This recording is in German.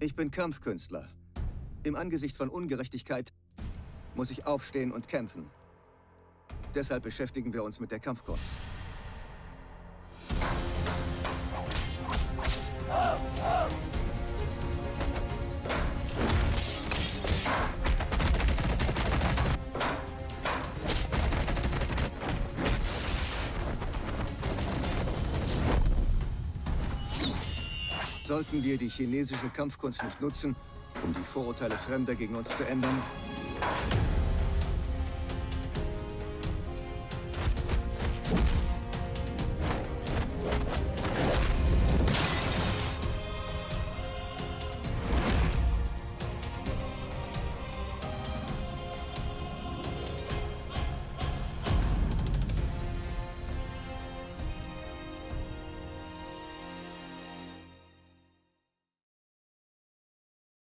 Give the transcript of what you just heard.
Ich bin Kampfkünstler. Im Angesicht von Ungerechtigkeit muss ich aufstehen und kämpfen. Deshalb beschäftigen wir uns mit der Kampfkunst. Sollten wir die chinesische Kampfkunst nicht nutzen, um die Vorurteile Fremder gegen uns zu ändern,